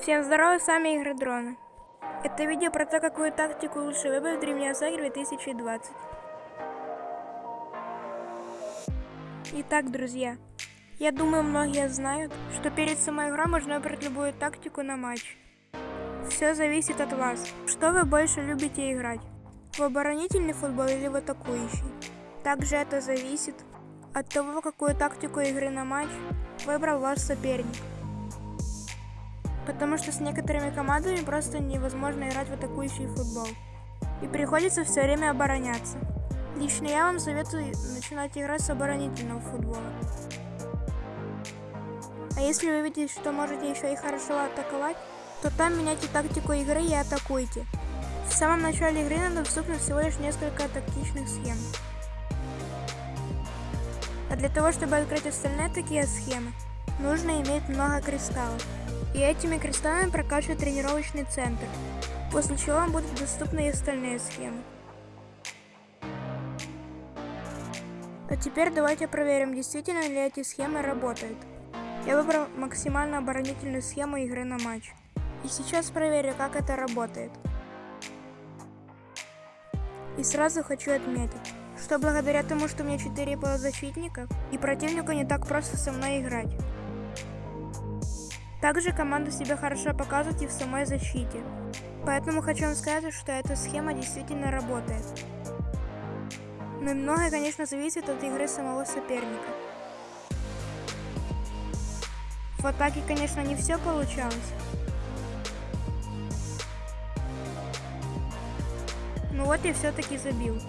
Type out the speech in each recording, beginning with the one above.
Всем здорово, с вами Игры Дрона. Это видео про то, какую тактику лучше выбрать в Древней Осаге 2020. Итак, друзья, я думаю, многие знают, что перед самой игрой можно выбрать любую тактику на матч. Все зависит от вас, что вы больше любите играть, в оборонительный футбол или в атакующий. Также это зависит от того, какую тактику игры на матч выбрал ваш соперник. Потому что с некоторыми командами просто невозможно играть в атакующий футбол. И приходится все время обороняться. Лично я вам советую начинать играть с оборонительного футбола. А если вы видите, что можете еще и хорошо атаковать, то там меняйте тактику игры и атакуйте. В самом начале игры нам доступно всего лишь несколько тактичных схем. А для того, чтобы открыть остальные такие схемы, нужно иметь много кристаллов и этими кристаллами прокачивать тренировочный центр, после чего вам будут доступны и остальные схемы. А теперь давайте проверим, действительно ли эти схемы работают. Я выбрал максимально оборонительную схему игры на матч. И сейчас проверю, как это работает. И сразу хочу отметить, что благодаря тому, что у меня 4 полузащитника, и противнику не так просто со мной играть. Также команда себя хорошо показывает и в самой защите. Поэтому хочу вам сказать, что эта схема действительно работает. Но многое, конечно, зависит от игры самого соперника. В атаке, конечно, не все получалось. Ну вот я все-таки забил.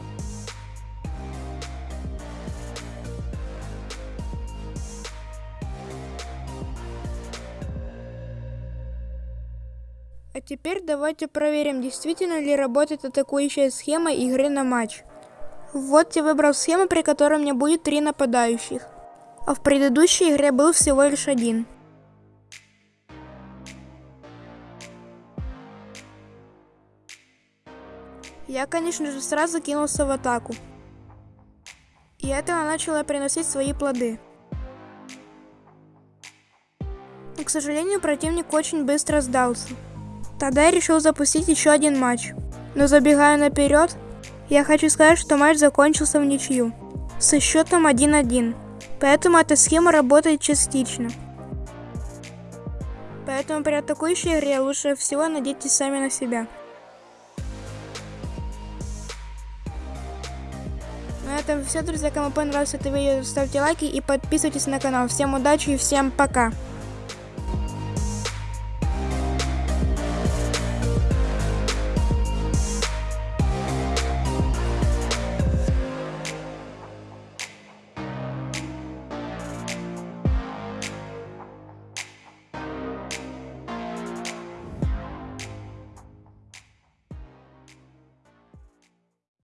А теперь давайте проверим, действительно ли работает атакующая схема игры на матч. Вот я выбрал схему, при которой меня будет три нападающих. А в предыдущей игре был всего лишь один. Я, конечно же, сразу кинулся в атаку. И это начало приносить свои плоды. Но, к сожалению, противник очень быстро сдался. Тогда я решил запустить еще один матч. Но забегая наперед, я хочу сказать, что матч закончился в ничью. Со счетом 1-1. Поэтому эта схема работает частично. Поэтому при атакующей игре лучше всего надейтесь сами на себя. На этом все, друзья. Кому понравилось это видео, ставьте лайки и подписывайтесь на канал. Всем удачи и всем пока.